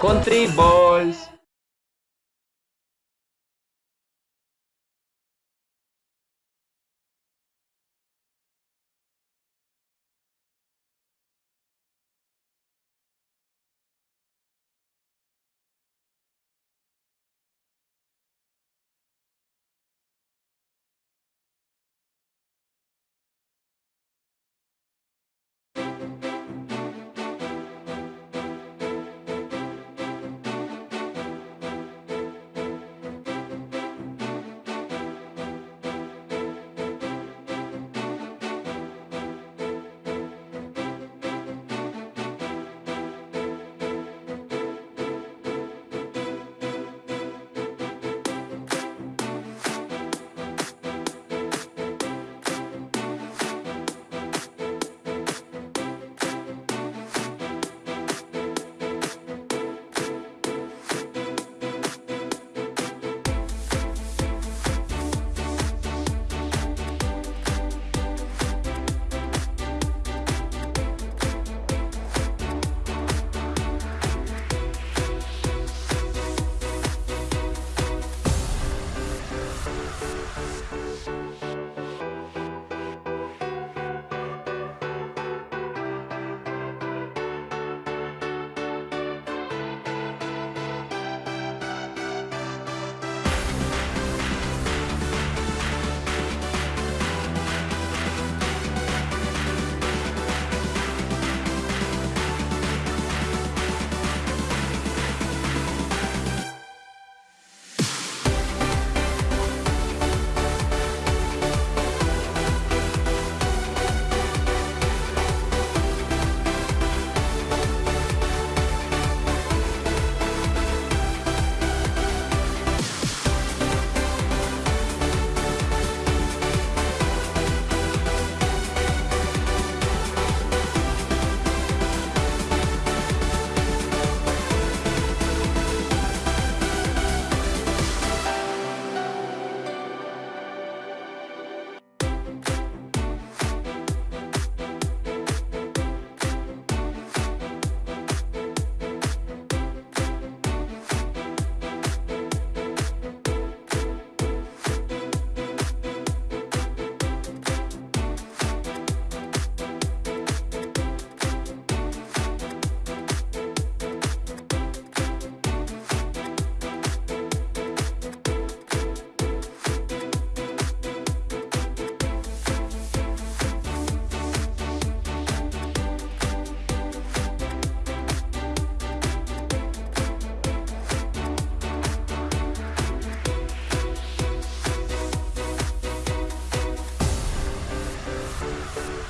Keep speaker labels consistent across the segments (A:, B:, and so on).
A: Country Boys.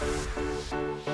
B: Thank you.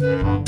B: Thank you.